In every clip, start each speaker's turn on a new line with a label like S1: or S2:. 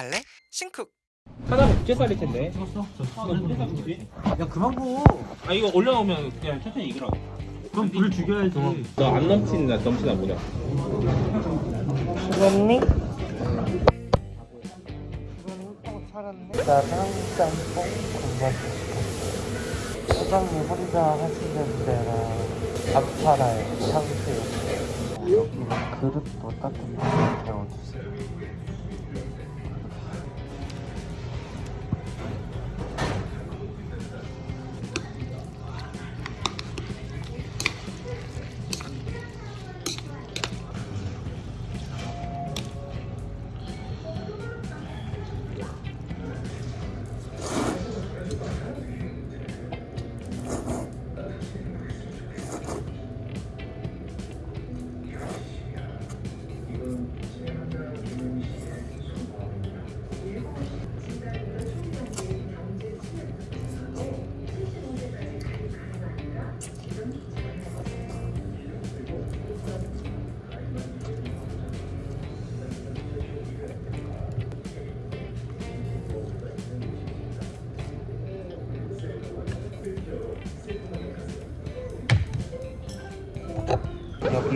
S1: 갈래? 싱쿡
S2: 하나가 국제살일 텐데.
S3: 야 그만 보.
S2: 아 이거 올려놓으면 그냥 천천히 익으라고.
S3: 그럼 불 죽여야지.
S2: 너안 넘치나 넘치나 보자.
S1: 죽었니? 나랑 짬뽕 군맛 사장님 혼자 하시는 데라 안 팔아요 참새우 여기는 그릇도 따뜻하게 데워주세요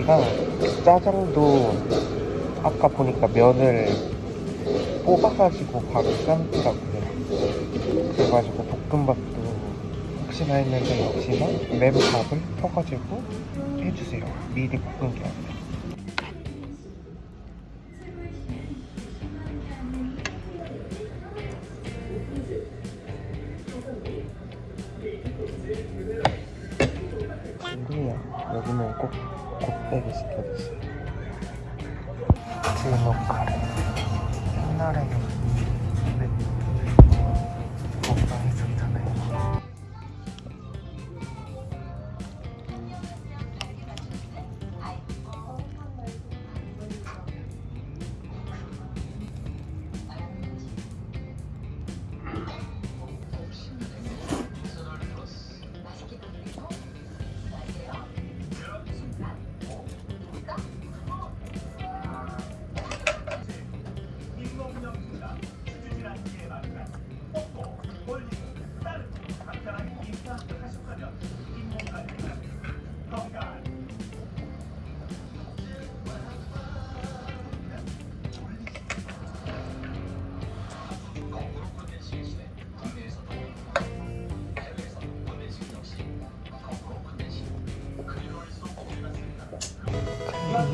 S1: 여기가 짜장도 아까 보니까 면을 뽑아가지고 바로 삶더라고요. 그래가지고 볶음밥도 혹시나 했는데 역시나 맨밥을 펴가지고 해주세요. 미리 볶은 게 아니라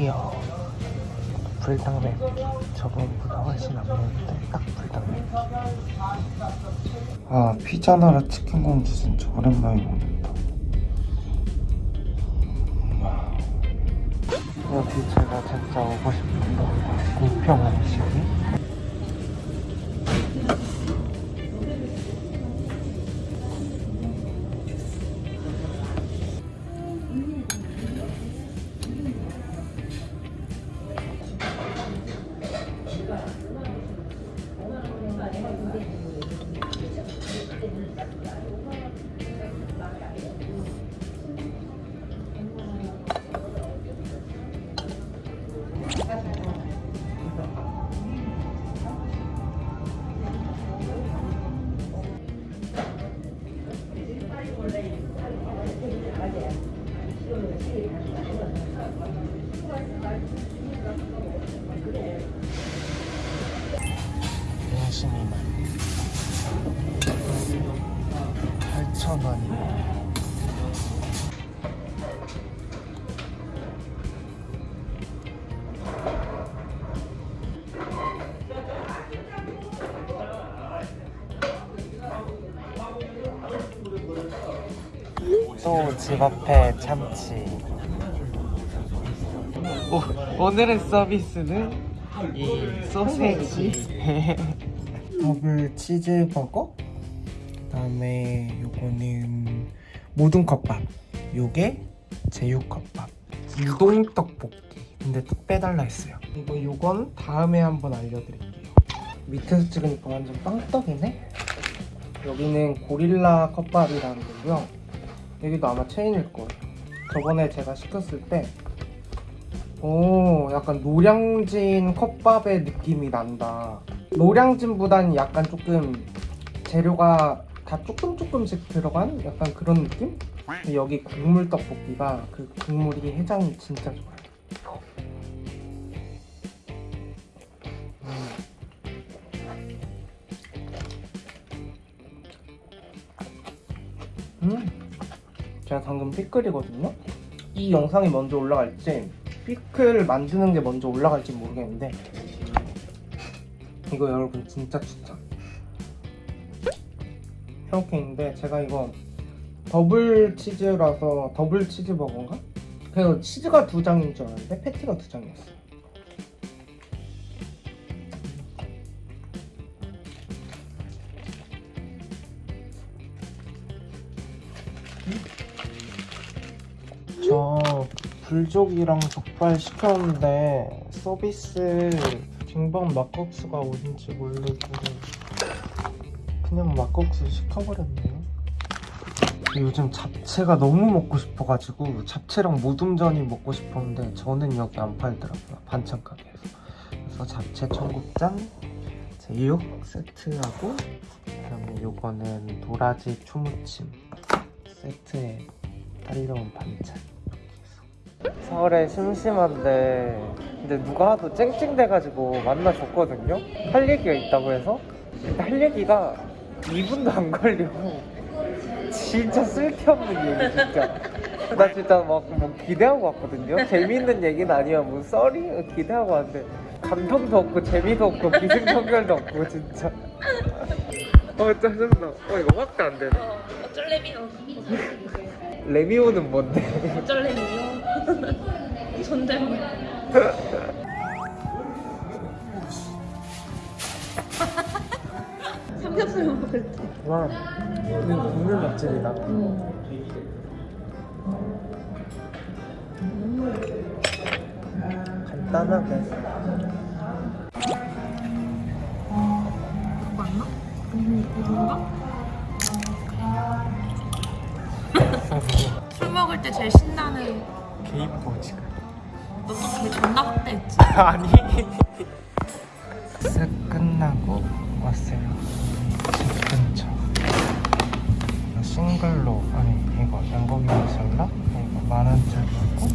S1: 클리어 불닭냉 저번보다 훨씬 안 매운데 딱 불닭냉 아 피자 나라 치킨 공주 진짜 오랜만에 먹는다. 와. 여기 제가 진짜 오고 싶은데 공평 음식이 양심이만 8,000원이요 집 앞에 참치. 오, 오늘의 서비스는 이 소세지. 더블 치즈버거? 그다음에 요거는 모든 컵밥. 요게 제육컵밥. 우동 떡볶이. 근데 또 빼달라 했어요. 이거 요건 다음에 한번 알려드릴게요. 밑에서 찍으니까 완전 빵떡이네? 여기는 고릴라 컵밥이라는 거고요 여기도 아마 체인일 거예요 저번에 제가 시켰을 때 오, 약간 노량진 컵밥의 느낌이 난다. 노량진보다는 약간 조금 재료가 다 조금 조금씩 들어간 약간 그런 느낌? 여기 국물 떡볶이가 그 국물이 해장이 진짜 좋아요. 음. 제가 방금 피클이거든요. 이 영상이 먼저 올라갈지 피클 만드는 게 먼저 올라갈지 모르겠는데 이거 여러분 진짜 추천. 이렇게인데 제가 이거 더블 치즈라서 더블 치즈 버거인가? 그래서 치즈가 두 장인 줄 알았는데 패티가 두 장이었어요. 불족이랑 족발 시켰는데 서비스 빙방 막국수가 어딘지 모르고 그냥 막국수 시켜버렸네요. 요즘 잡채가 너무 먹고 싶어가지고 잡채랑 모둠전이 먹고 싶었는데 저는 여기 안 팔더라고요 반찬 가게에서 그래서 잡채 청국장 제육 세트하고 그다음에 요거는 도라지 초무침 세트에 딸려온 반찬 서 서울에 심심한데 근데 누가 하도 쨍쨍대가지고 만나줬거든요? 할 얘기가 있다고 해서? 근데 할 얘기가 2분도 안 걸리고 진짜 쓸데없는 얘기 진짜. 나 진짜 막 뭐 기대하고 왔거든요. 재미있는 얘기는 아니야. 뭐 썰이? 기대하고 왔는데 감동도 없고 재미도 없고 기승전결도 없고 진짜. 어 짜증나. 어 이거 확대 안 되네.
S4: 어, 어쩔래미요.
S1: 레미오는 뭔데
S4: 어쩔래미요. 존댓말. 삼겹살 먹을 때.
S1: 와 이거 국물 맛집이다 간단하게
S4: 맞나? 이건가? 먹을 때 제일 신나는
S1: 개이뻐 지금
S4: 너또걔 존나 확대했지?
S1: 아니. 쓱 끝나고 왔어요. 집 근처 싱글로 아니 이거 양고기 마살라 이거 만원짜리 먹고